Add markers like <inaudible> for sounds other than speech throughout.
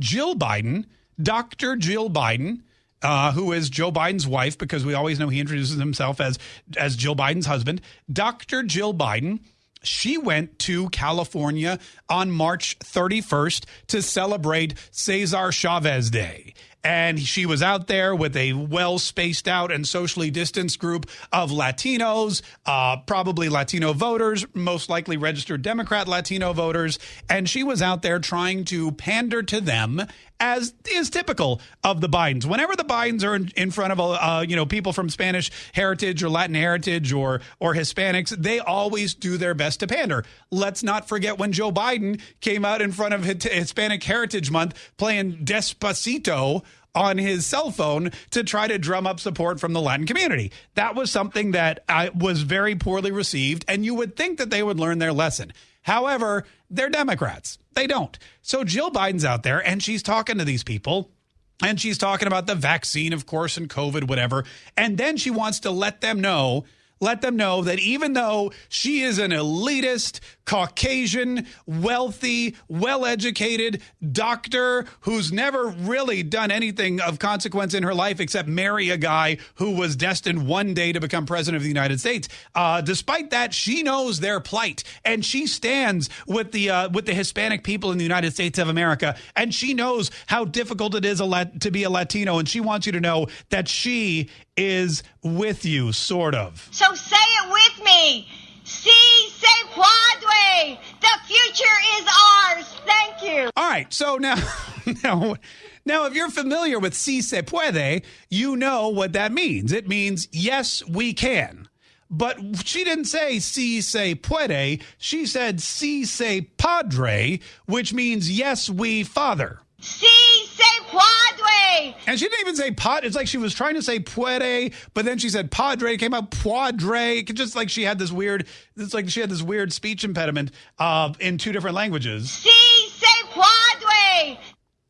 Jill Biden, Dr. Jill Biden, uh, who is Joe Biden's wife, because we always know he introduces himself as as Jill Biden's husband. Dr. Jill Biden. She went to California on March 31st to celebrate Cesar Chavez Day. And she was out there with a well spaced out and socially distanced group of Latinos, uh, probably Latino voters, most likely registered Democrat Latino voters. And she was out there trying to pander to them as is typical of the Bidens. Whenever the Bidens are in, in front of uh, you know people from Spanish heritage or Latin heritage or or Hispanics, they always do their best to pander. Let's not forget when Joe Biden came out in front of Hispanic Heritage Month playing Despacito on his cell phone to try to drum up support from the Latin community. That was something that I, was very poorly received, and you would think that they would learn their lesson. However, they're Democrats. They don't. So Jill Biden's out there and she's talking to these people. And she's talking about the vaccine, of course, and COVID, whatever. And then she wants to let them know let them know that even though she is an elitist, Caucasian, wealthy, well educated doctor who's never really done anything of consequence in her life except marry a guy who was destined one day to become president of the United States. Uh, despite that, she knows their plight and she stands with the uh, with the Hispanic people in the United States of America, and she knows how difficult it is lat- to be a Latino, and she wants you to know that she is with you, sort of. So say it with me. Si se puede. The future is ours. Thank you. All right. So now, <laughs> now, now, if you're familiar with si se puede, you know what that means. It means yes, we can. But she didn't say si se puede. She said si se padre, which means yes, we father. Si se padre. And she didn't even say pot. It's like she was trying to say puede, but then she said padre. It came out padre. Just like she had this weird. It's like she had this weird speech impediment uh, in two different languages. Si.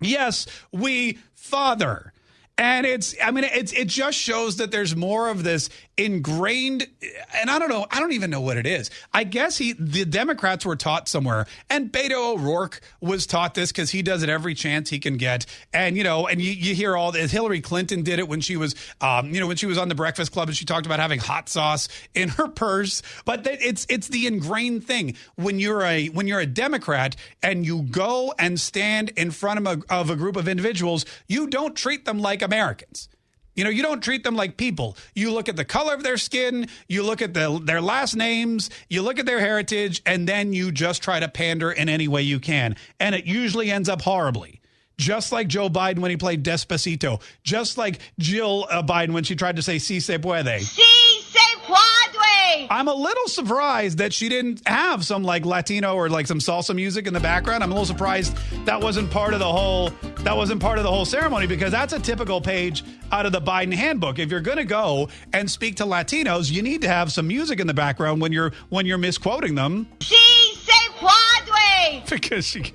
Yes, we father. And it's, I mean, it's, it just shows that there's more of this ingrained, and I don't know, I don't even know what it is. I guess he, the Democrats were taught somewhere, and Beto O'Rourke was taught this because he does it every chance he can get. And, you know, and you, you hear all this. Hillary Clinton did it when she was, um, you know, when she was on the Breakfast Club and she talked about having hot sauce in her purse. But it's, it's the ingrained thing. When you're a, when you're a Democrat and you go and stand in front of a, of a group of individuals, you don't treat them like a Americans. You know, you don't treat them like people. You look at the color of their skin, you look at the, their last names, you look at their heritage, and then you just try to pander in any way you can. And it usually ends up horribly. Just like Joe Biden when he played Despacito. Just like Jill uh, Biden when she tried to say si se puede. Si I'm a little surprised that she didn't have some like Latino or like some salsa music in the background. I'm a little surprised that wasn't part of the whole that wasn't part of the whole ceremony because that's a typical page out of the Biden handbook. If you're going to go and speak to Latinos, you need to have some music in the background when you're when you're misquoting them. Si se puede. Because she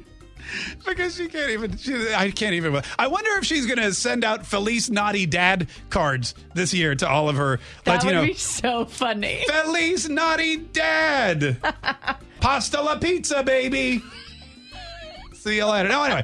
because she can't even she, I can't even I wonder if she's going to send out Felice Naughty Dad cards this year to all of her that Latino. would be so funny. Felice Naughty Dad. <laughs> Pasta la pizza, baby. See you later. No, anyway.